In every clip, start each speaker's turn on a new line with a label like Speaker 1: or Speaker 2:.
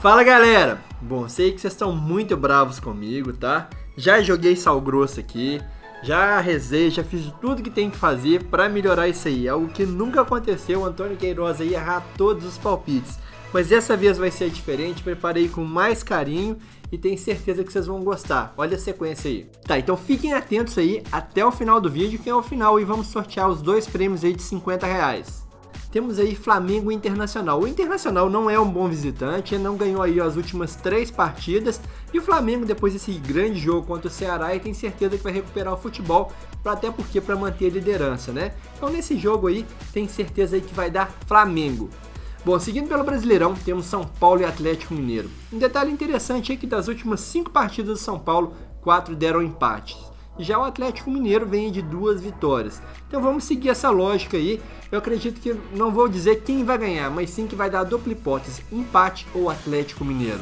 Speaker 1: Fala galera! Bom, sei que vocês estão muito bravos comigo, tá? Já joguei sal grosso aqui, já rezei, já fiz tudo que tem que fazer para melhorar isso aí. Algo que nunca aconteceu, o Antônio Queiroz aí errar todos os palpites. Mas dessa vez vai ser diferente, preparei com mais carinho e tenho certeza que vocês vão gostar. Olha a sequência aí. Tá, então fiquem atentos aí até o final do vídeo, que é o final e vamos sortear os dois prêmios aí de 50 reais temos aí Flamengo Internacional. O Internacional não é um bom visitante, não ganhou aí as últimas três partidas, e o Flamengo depois desse grande jogo contra o Ceará, tem certeza que vai recuperar o futebol, até porque para manter a liderança, né? Então nesse jogo aí, tem certeza aí que vai dar Flamengo. Bom, seguindo pelo Brasileirão, temos São Paulo e Atlético Mineiro. Um detalhe interessante é que das últimas cinco partidas do São Paulo, quatro deram empates. Já o Atlético Mineiro vem de duas vitórias. Então vamos seguir essa lógica aí. Eu acredito que não vou dizer quem vai ganhar, mas sim que vai dar a dupla hipótese, empate ou Atlético Mineiro.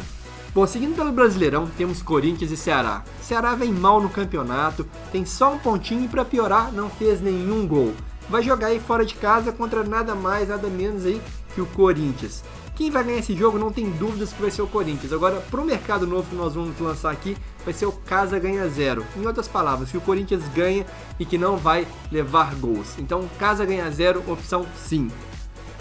Speaker 1: Bom, seguindo pelo Brasileirão, temos Corinthians e Ceará. Ceará vem mal no campeonato, tem só um pontinho e para piorar, não fez nenhum gol. Vai jogar aí fora de casa contra nada mais, nada menos aí que o Corinthians. Quem vai ganhar esse jogo não tem dúvidas que vai ser o Corinthians. Agora, para o mercado novo que nós vamos lançar aqui, vai ser o Casa Ganha Zero. Em outras palavras, que o Corinthians ganha e que não vai levar gols. Então, Casa Ganha Zero, opção sim.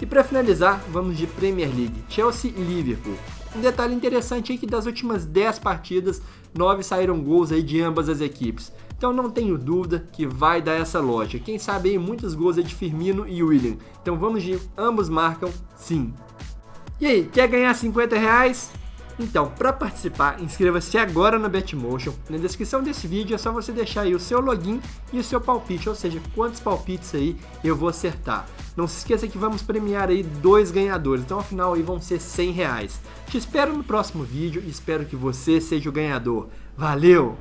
Speaker 1: E para finalizar, vamos de Premier League, Chelsea e Liverpool. Um detalhe interessante é que das últimas 10 partidas, 9 saíram gols aí de ambas as equipes. Então não tenho dúvida que vai dar essa loja. Quem sabe aí muitos gols é de Firmino e William. Então vamos de ambos marcam sim. E aí, quer ganhar 50 reais? Então, para participar, inscreva-se agora no Betmotion. Na descrição desse vídeo é só você deixar aí o seu login e o seu palpite, ou seja, quantos palpites aí eu vou acertar. Não se esqueça que vamos premiar aí dois ganhadores, então afinal aí vão ser 100 reais. Te espero no próximo vídeo e espero que você seja o ganhador. Valeu!